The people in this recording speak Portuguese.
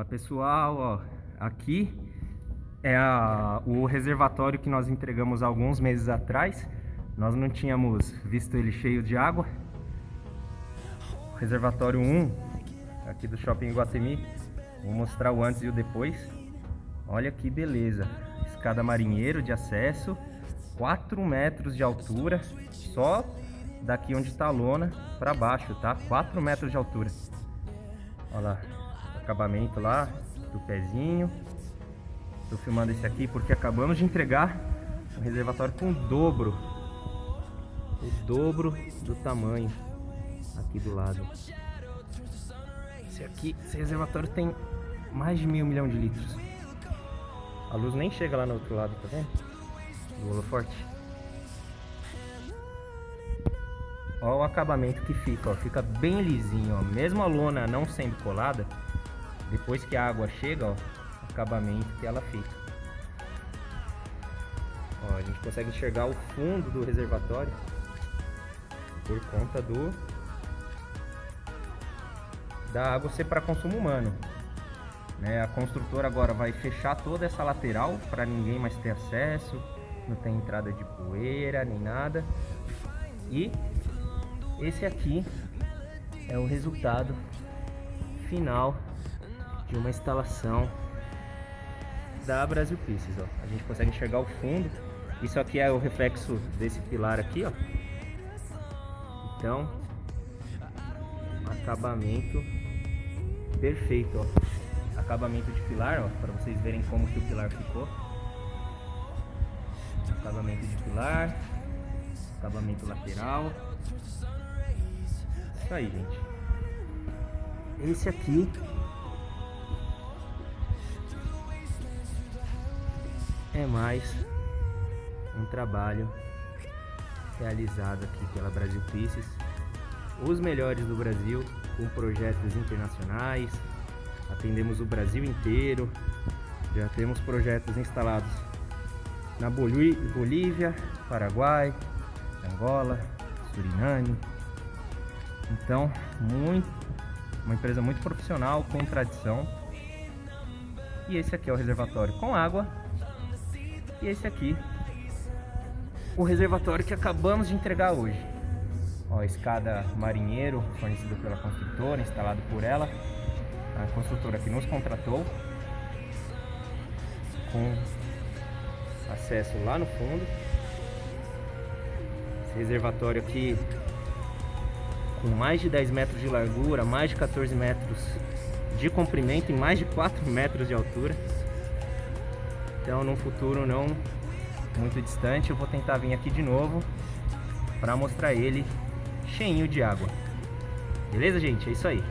Fala pessoal, ó, aqui é a, o reservatório que nós entregamos alguns meses atrás. Nós não tínhamos visto ele cheio de água. Reservatório 1, aqui do Shopping Guatemi. Vou mostrar o antes e o depois. Olha que beleza. Escada marinheiro de acesso, 4 metros de altura, só daqui onde está a lona para baixo, tá? 4 metros de altura. Olha lá, acabamento lá do pezinho. Estou filmando esse aqui porque acabamos de entregar um reservatório com o dobro. O dobro do tamanho aqui do lado. Esse aqui, esse reservatório tem mais de mil milhão de litros. A luz nem chega lá no outro lado, tá vendo? Do holoforte. Olha o acabamento que fica, ó. Fica bem lisinho, ó. Mesmo a lona não sendo colada, depois que a água chega, ó, acabamento que ela fica. Ó, a gente consegue enxergar o fundo do reservatório por conta do da água ser para consumo humano. Né? A construtora agora vai fechar toda essa lateral para ninguém mais ter acesso, não tem entrada de poeira nem nada. E esse aqui é o resultado final de uma instalação da Brasil Pieces, ó. A gente consegue enxergar o fundo. Isso aqui é o reflexo desse pilar aqui, ó. Então, acabamento perfeito, ó. Acabamento de pilar, ó, para vocês verem como que o pilar ficou. Acabamento de pilar, acabamento lateral. Isso aí, gente. Esse aqui é mais um trabalho realizado aqui pela Brasil Pieces, os melhores do Brasil, com projetos internacionais, atendemos o Brasil inteiro, já temos projetos instalados na Bolívia, Paraguai, Angola, Suriname, então muito, uma empresa muito profissional, com tradição, e esse aqui é o reservatório com água e esse aqui, o reservatório que acabamos de entregar hoje. Ó, escada marinheiro, fornecida pela construtora, instalado por ela. A construtora que nos contratou. Com acesso lá no fundo. Esse reservatório aqui com mais de 10 metros de largura, mais de 14 metros de comprimento e mais de 4 metros de altura. Então, num futuro não muito distante, eu vou tentar vir aqui de novo para mostrar ele cheinho de água. Beleza, gente? É isso aí.